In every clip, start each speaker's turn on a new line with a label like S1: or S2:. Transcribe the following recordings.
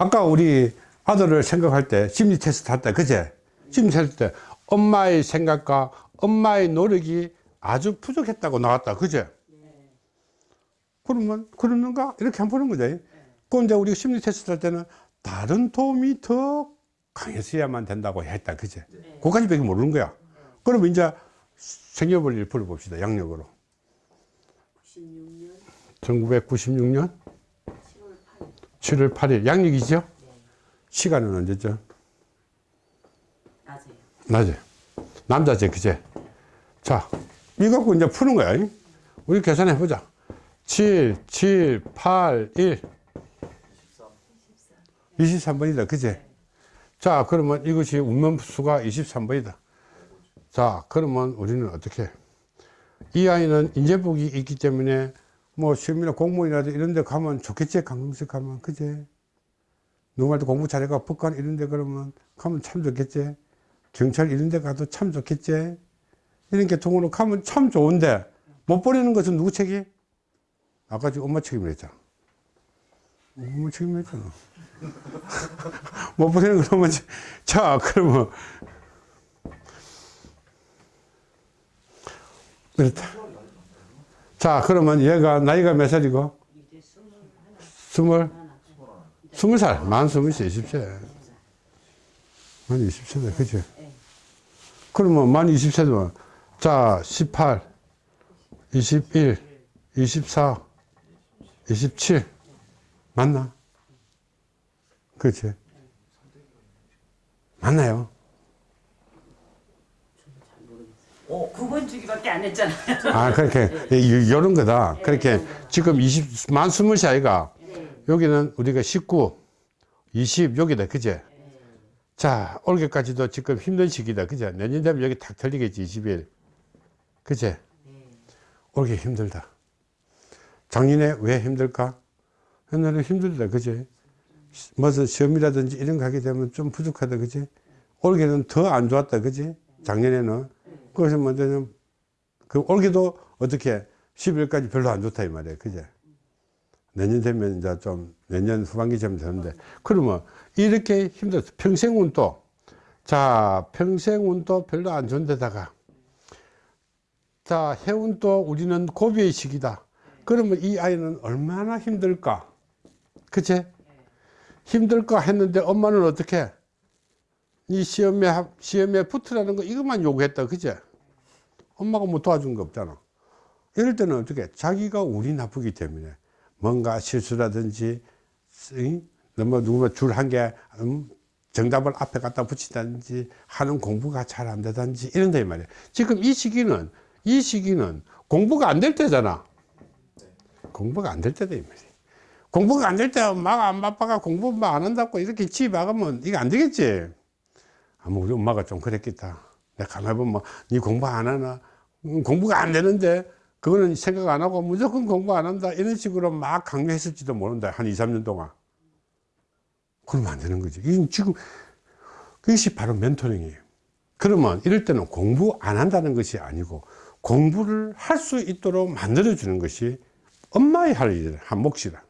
S1: 아까 우리 아들을 생각할 때 심리 테스트 할 때 그제? 심리 테스트 때 엄마의 생각과 엄마의 노력이 아주 부족했다고 나왔다. 그제? 그러면 그러는가? 이렇게 한번 보는 거죠. 그럼 이제 우리가 심리 테스트 할 때는 다른 도움이 더 강했어야만 된다고 했다. 그제? 그까지 밖에 모르는 거야. 그러면 이제 생년월일 풀어봅시다. 양력으로.
S2: 96년?
S1: 1996년 7월 8일 양력이죠? 시간은 언제죠?
S2: 낮에요.
S1: 낮에. 남자제 그제? 자 이거 갖고 이제 푸는 거야. 잉? 우리 계산해 보자. 7 7 8 1 23 번이다 그제? 자 그러면 이것이 운명수가 23번이다. 자 그러면 우리는 어떻게? 이 아이는 인재복이 있기 때문에 뭐 시험이나 공무원이라도 이런 데 가면 좋겠지 강릉식 가면. 그제? 누구말도 공부 잘해가 북한 이런 데 그러면 가면 참 좋겠지. 경찰 이런 데 가도 참 좋겠지. 이런 계통으로 가면 참 좋은데 못 버리는 것은 누구 책임? 아까 지금 엄마 책임을 했잖아. 엄마 책임을 했잖아. 못 버리는 그러면 자 그러면. 그렇다 자 그러면 얘가 나이가 몇 살이고
S2: 스물
S1: 스물 살, 만 스물 세, 이십 세. 만 이십 세다, 그죠? 그러면 만 이십 세면, 자, 십팔, 이십일, 이십사, 이십칠. 맞나? 그치? 맞나요?
S2: 어, 9번 주기밖에 안 했잖아요.
S1: 아, 그렇게, 이- 요런 거다. 그렇게, 지금 이십, 만 스물 세 아이가, 여기는 우리가 19, 20, 여기다, 그제? 자, 올해까지도 지금 힘든 시기다, 그제? 내년 되면 여기 탁 털리겠지, 21. 그제? 올해 힘들다. 작년에 왜 힘들까? 옛날에 힘들다, 그제? 무슨 시험이라든지 이런 거 하게 되면 좀 부족하다, 그지? 올해는 더 안 좋았다, 그지? 작년에는. 그래서 뭐냐면, 그 올해도 어떻게 11월까지 별로 안 좋다, 이 말이에요, 그제? 내년 되면 이제 좀 내년 후반기쯤 되는데. 그러면 이렇게 힘들어 평생 운도 자 평생 운도 별로 안 좋은데다가 자 해운도 우리는 고비의 시기다. 그러면 이 아이는 얼마나 힘들까? 그치 힘들까 했는데 엄마는 어떻게 이 시험에 합- 시험에 붙으라는 거 이것만 요구했다 그치 엄마가 뭐 도와준 거 없잖아. 이럴 때는 어떻게? 자기가 운이 나쁘기 때문에. 뭔가 실수라든지 응? 너무 누구만 줄한개 음, 정답을 앞에 갖다 붙이다든지 하는 공부가 잘 안 되든지 이런다 이 말이야. 지금 이 시기는 이 시기는 공부가 안 될 때잖아. 공부가 안 될 때다 이 말이야. 공부가 안 될때막안 바빠가 공부 막안 한다고 이렇게 집에 박으면 이거 안 되겠지 아마 우리 엄마가 좀 그랬겠다. 내가 가만히 보면 네 공부 안 하나? 음, 공부가 안 되는데 그거는 생각 안 하고 무조건 공부 안 한다. 이런 식으로 막 강요했을지도 모른다. 한 2, 3년 동안. 그러면 안 되는 거지. 지금 그것이 바로 멘토링이에요. 그러면 이럴 때는 공부 안 한다는 것이 아니고 공부를 할 수 있도록 만들어 주는 것이 엄마의 할 일, 한 몫이다.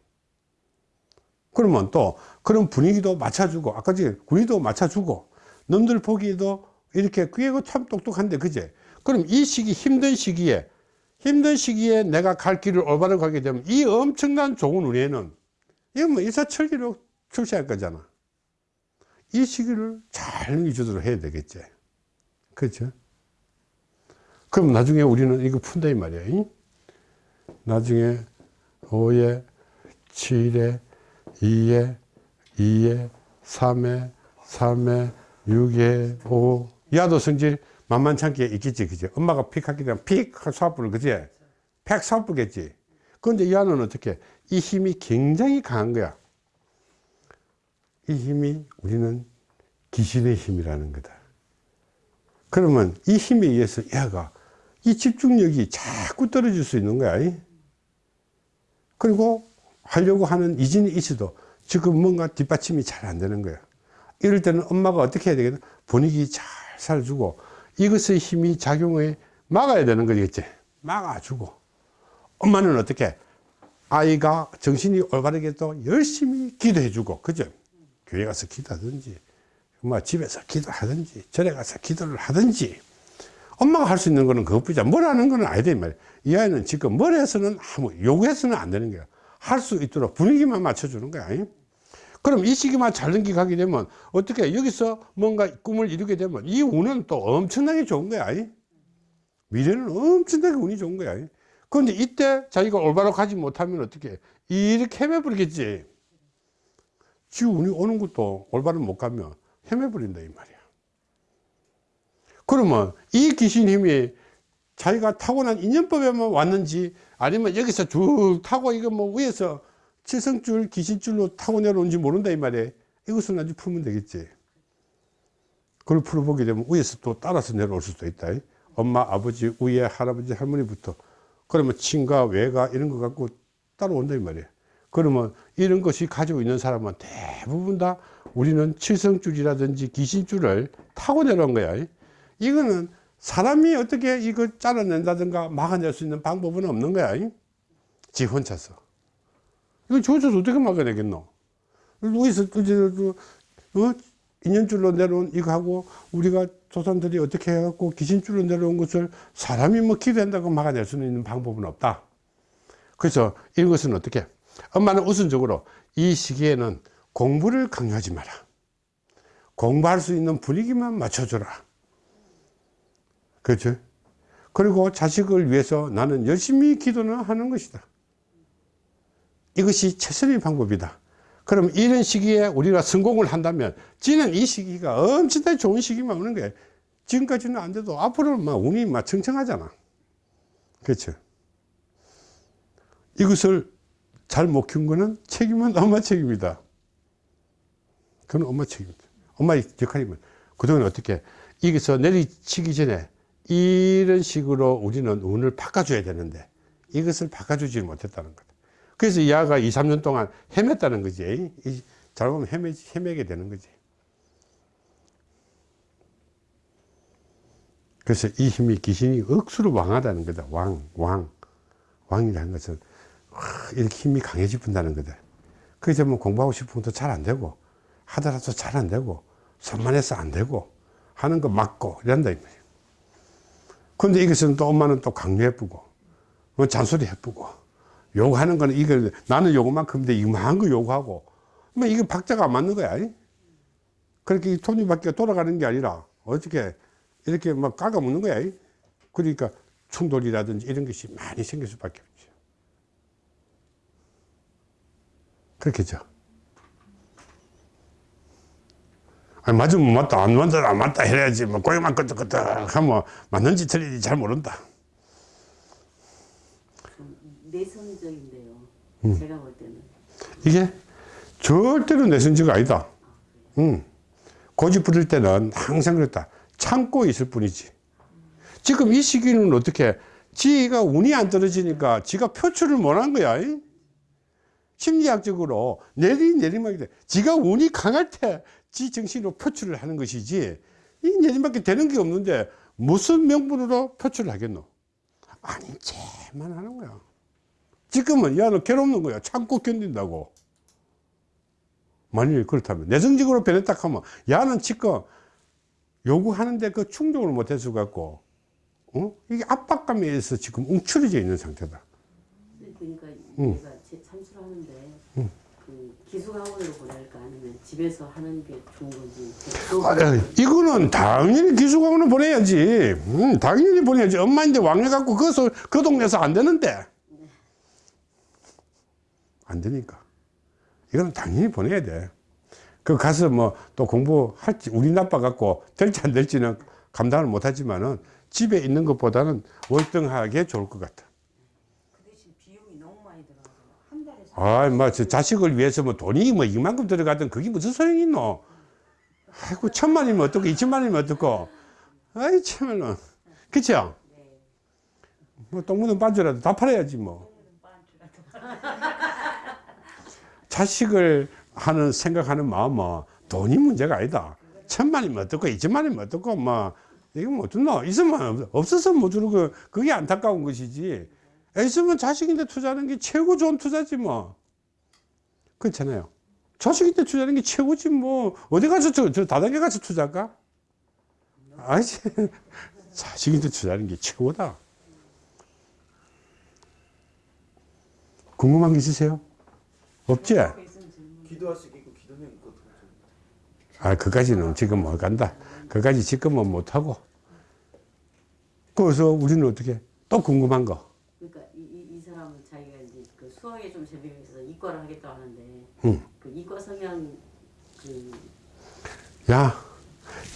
S1: 그러면 또 그런 분위기도 맞춰주고 아까 전에 분위기도 맞춰주고 놈들 보기에도 이렇게 그게 참 똑똑한데 그제 그럼 이 시기 힘든 시기에 힘든 시기에 내가 갈 길을 올바로 가게 되면 이 엄청난 좋은 운에는 이건 뭐 일사천리로 출시할 거잖아. 이 시기를 잘 유지도록 해야 되겠지. 그렇죠? 그럼 나중에 우리는 이거 푼다 이 말이야. 잉? 나중에 5에 7에 2에 2에 3에 3에 6에 5 야도 성질 만만찮게 있겠지 그지? 엄마가 픽 하게 되면 픽 수압부를 그지? 팩 수압부겠지. 그런데 이 아는 어떻게? 이 힘이 굉장히 강한 거야. 이 힘이 우리는 귀신의 힘이라는 거다. 그러면 이 힘에 의해서 얘가 이 집중력이 자꾸 떨어질 수 있는 거야 이? 그리고 하려고 하는 이진이 있어도 지금 뭔가 뒷받침이 잘 안 되는 거야 이럴 때는 엄마가 어떻게 해야 되겠나? 분위기 잘 살주고 이것의 힘이 작용을 막아야 되는 거겠지 막아주고. 엄마는 어떻게? 아이가 정신이 올바르게 또 열심히 기도해 주고 그죠? 교회 가서 기도하든지, 뭐 집에서 기도하든지, 절에 가서 기도를 하든지, 엄마가 할 수 있는 거는 그것뿐이자 뭘 하는 거는 아니다 이 말이야. 이 아이는 지금 뭘 해서는 아무 요구해서는 안 되는 거야. 할 수 있도록 분위기만 맞춰주는 거야. 잉? 그럼 이 시기만 잘 넘기가게 되면 어떻게 여기서 뭔가 꿈을 이루게 되면 이 운은 또 엄청나게 좋은 거야. 잉? 미래는 엄청나게 운이 좋은 거야. 잉? 그런데 이때 자기가 올바로 가지 못하면 어떻게 이렇게 헤매버리겠지. 지 운이 오는 것도 올바로 못 가면 헤매버린다 이 말이야. 그러면 이 귀신 힘이 자기가 타고난 인연법에만 왔는지 아니면 여기서 쭉 타고 이거 뭐 위에서 칠성줄 귀신줄로 타고 내려온지 모른다 이 말이에요 이것은 아주 풀면 되겠지 그걸 풀어보게 되면 위에서 또 따라서 내려올 수도 있다 엄마 아버지 위에 할아버지 할머니부터 그러면 친가 외가 이런 거 갖고 따라온다 이 말이에요 그러면 이런 것이 가지고 있는 사람은 대부분 다 우리는 칠성줄이라든지 귀신줄을 타고 내려온 거야 이거는 사람이 어떻게 이거 잘라낸다든가 막아낼 수 있는 방법은 없는 거야. 잉? 지 혼자서. 이거 저어서 어떻게 막아내겠노? 여기서, 그, 어? 인연줄로 내려온 이거하고 우리가 조상들이 어떻게 해갖고 귀신줄로 내려온 것을 사람이 뭐 기도한다고 막아낼 수 있는 방법은 없다. 그래서 이런 것은 어떻게? 엄마는 우선적으로 이 시기에는 공부를 강요하지 마라. 공부할 수 있는 분위기만 맞춰줘라. 그렇죠? 그리고 자식을 위해서 나는 열심히 기도는 하는 것이다. 이것이 최선의 방법이다. 그럼 이런 시기에 우리가 성공을 한다면 지는 이 시기가 엄청나게 좋은 시기만 오는 거예요. 지금까지는 안 돼도 앞으로는 막 운이 막 청청하잖아. 그렇죠? 이것을 잘 못 키운 거는 책임은 엄마 책임이다. 그건 엄마 책임이다. 엄마의 역할이면 그동안 어떻게 여기서 내리치기 전에 이런 식으로 우리는 운을 바꿔줘야 되는데 이것을 바꿔주지 못했다는 거다. 그래서 이 아가 2, 3년 동안 헤맸다는 거지. 이- 잘 보면 헤매, 헤매게 되는 거지. 그래서 이 힘이 귀신이 억수로 왕하다는 거다. 왕, 왕. 왕이라는 것은 와, 이렇게 힘이 강해지분다는 거다. 그래서 뭐 공부하고 싶은 것도 잘 안 되고 하더라도 잘 안 되고 산만해서 안 되고 하는 거 맞고 이런다 이 말이야. 근데 이것은 또 엄마는 또 강요해쁘고 뭐 잔소리 해쁘고 요구하는 거는 이거 나는 요거만큼인데 이만한 거 요구하고. 뭐 이거 박자가 안 맞는 거야. 이? 그렇게 이 톱니바퀴가 돌아가는 게 아니라 어떻게 이렇게 막 깎아먹는 거야. 이? 그러니까 충돌이라든지 이런 것이 많이 생길 수밖에 없죠 그렇겠죠 아니 맞으면 맞다. 안 맞다 안 맞다 해야지. 뭐 고기만 끄덕끄덕 하면 맞는지 틀린지 잘 모른다
S2: 내성적인데요.
S1: 음.
S2: 제가 볼 때는.
S1: 이게 절대로 내성지가 아니다 응. 고집 부릴 때는 항상 그랬다 참고 있을 뿐이지 지금 이 시기는 어떻게 지가 운이 안 떨어지니까 지가 표출을 못한 거야 이? 심리학적으로 내리 내리막이 돼 지가 운이 강할 때 지 정신으로 표출을 하는 것이지 이 내리막이 되는 게 없는데 무슨 명분으로 표출을 하겠노 아닌 채만 하는 거야 지금은 야너 괴롭는 거야 참고 견딘다고. 만일 그렇다면 내성적으로 변했다 하면 야는 지금 요구하는데 그 충족을 못해서 갖고 어? 이게 압박감에 의해서 지금 움츠러져 있는 상태다.
S2: 그러니까
S1: 음.
S2: 제가 제 참수를 하는데 그 기숙학원으로 보낼까 아니면 집에서 하는 게 좋은 건지. 또
S1: 아, 야, 이거는 당연히 기숙학원을 보내야지. 음, 당연히 보내야지. 엄마인데 왕래 갖고 그, 그 동네에서 안 되는데 안 되니까 이거는 당연히 보내야 돼그 가서 뭐 또 공부할지 우리 나빠 갖고 될지 안 될지는 감당을 못하지만은 집에 있는 것보다는 월등하게 좋을 것 같아
S3: 그 대신 비용이 너무 많이 들어가서 한 달에 사-
S1: 아, 뭐, 저 자식을 위해서 뭐 돈이 뭐 이만큼 들어가든 그게 무슨 소용이 있노? 아이고, 천만이면 어떻고, 이천만이면 어떻고. 아이, 참말로. 그쵸? 뭐, 똥 묻은 반주라도 다 팔아야지, 뭐. 자식을 하는, 생각하는 마음은 돈이 문제가 아니다. 천만이면 어떻고, 이천만이면 어떻고, 뭐, 이거 뭐 어떻노? 있으면, 없어서 못 주는 거, 그게 안타까운 것이지. 있으면 자식인데 투자하는 게 최고 좋은 투자지 뭐. 그렇잖아요. 자식한테 투자하는 게 최고지 뭐 어디 가서 저, 저 다단계 가서 투자할까? 아니지 자식한테 투자하는 게 최고다 궁금한 게 있으세요? 없지?
S4: 기도할 수 있고 기도는 있고
S1: 아 그까지는 지금 못 간다 그까지 지금은 못하고 그래서 우리는 어떻게 또 궁금한 거
S2: 그러니까 이, 이, 이 사람은 자기가 이제 그 수학에 좀 재미가 있어서 이과를 하겠다고 하는데
S1: 응.
S2: 그 이과 성향 그
S1: 야,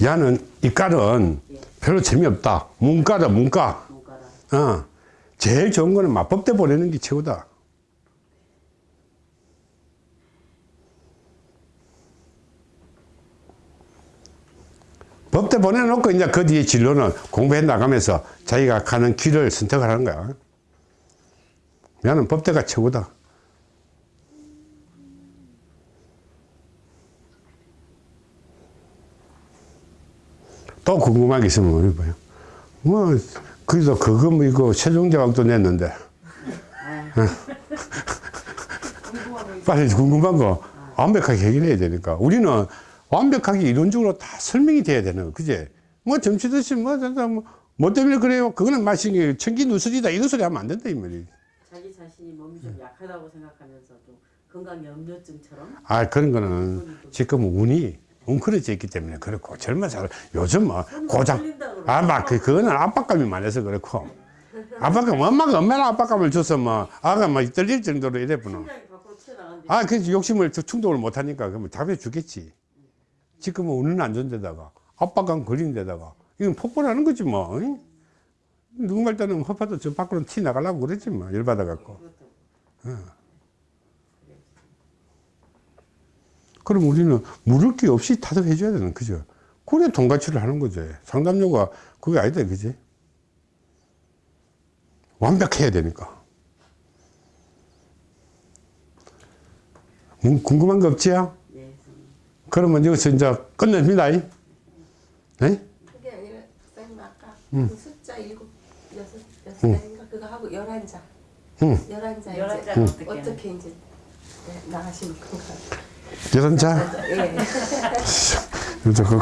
S1: 야는 이과는
S2: 예,
S1: 별로 재미없다. 문과다, 문과.
S2: 문과라
S1: 어. 제일 좋은 거는 마법대 보내는 게 최고다. 법대 보내놓고 이제 그 뒤에 진로는 공부해 나가면서 자기가 가는 길을 선택을 하는 거야. 나는 법대가 최고다. 또 궁금한 게 있으면 물어봐요. 뭐, 그래도 그거 뭐 이거 최종대왕도 냈는데. 빨리 궁금한 거 완벽하게 해결해야 되니까. 우리는 완벽하게 이론적으로 다 설명이 돼야 되는 거, 그제? 뭐 드시 뭐, 뭐, 뭐, 뭐 때문에 그래요? 그거는 마신 게 천기 누설이다. 이런 소리 하면 안 된다, 이 말이.
S2: 자기 자신이 몸이 좀 약하다고 생각하면서도 건강 염려증처럼
S1: 아, 그런 거는 지금 운이 웅크려져 있기 때문에 그렇고 젊은 사람 요즘 뭐 고장 아, 막 그, 그거는 압박감이 많아서 그렇고 압박감 엄마가 얼마나 압박감을 줘서 뭐 아가 막 떨릴 정도로 이래
S2: 튀어나가는데
S1: 아, 그래서 욕심을 저 충동을 못 하니까 그러면 답해 주겠지. 지금은 운은 안 좋은 데다가 압박감 걸린 데다가 이건 폭발하는 거지 뭐. 응? 누군가 때는 허파도 저 밖으로 티 나가려고 그랬지 뭐. 열받아 갖고. 그럼 우리는 물을 게 없이 타덕해 줘야 되는 그죠? 그래 돈가치를 하는 거죠. 상담료가 그게 아니다 그지? 완벽해야 되니까. 음, 궁금한 거 없지요?
S2: 네.
S1: 그러면 여기서 이제 끝냅니다. 이? 네?
S5: 그게 아니라 선생님 아까
S1: 음.
S5: 그 숫자 일곱 여섯 여섯 장인가 그거 하고 열한 장.
S1: 응.
S5: 열한 장
S2: 열한
S5: 이제
S2: 장 어떻게
S5: 어떻게 이제 네, 나가시는 건가요?
S1: 여덟 자?
S5: 예.
S1: 그래서 그,